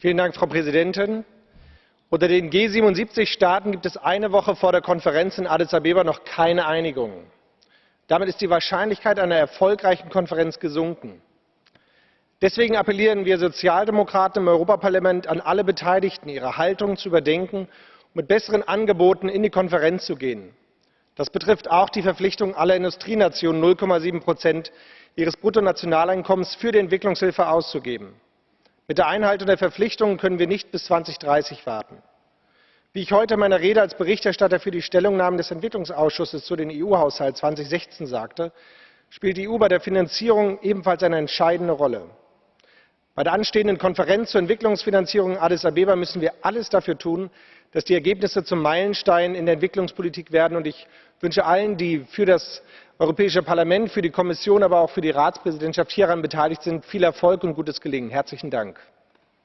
Dank, Frau Präsidentin! Unter den G77-Staaten gibt es eine Woche vor der Konferenz in Addis Abeba noch keine Einigung. Damit ist die Wahrscheinlichkeit einer erfolgreichen Konferenz gesunken. Deswegen appellieren wir Sozialdemokraten im Europaparlament an alle Beteiligten, ihre Haltung zu überdenken und mit besseren Angeboten in die Konferenz zu gehen. Das betrifft auch die Verpflichtung aller Industrienationen, 0,7% ihres Bruttonationaleinkommens für die Entwicklungshilfe auszugeben. Mit der Einhaltung der Verpflichtungen können wir nicht bis 2030 warten. Wie ich heute in meiner Rede als Berichterstatter für die Stellungnahmen des Entwicklungsausschusses zu den EU-Haushalt 2016 sagte, spielt die EU bei der Finanzierung ebenfalls eine entscheidende Rolle. Bei der anstehenden Konferenz zur Entwicklungsfinanzierung in Addis Abeba müssen wir alles dafür tun, dass die Ergebnisse zum Meilenstein in der Entwicklungspolitik werden. Und ich wünsche allen, die für das Europäische Parlament, für die Kommission, aber auch für die Ratspräsidentschaft hieran beteiligt sind, viel Erfolg und gutes Gelingen. Herzlichen Dank.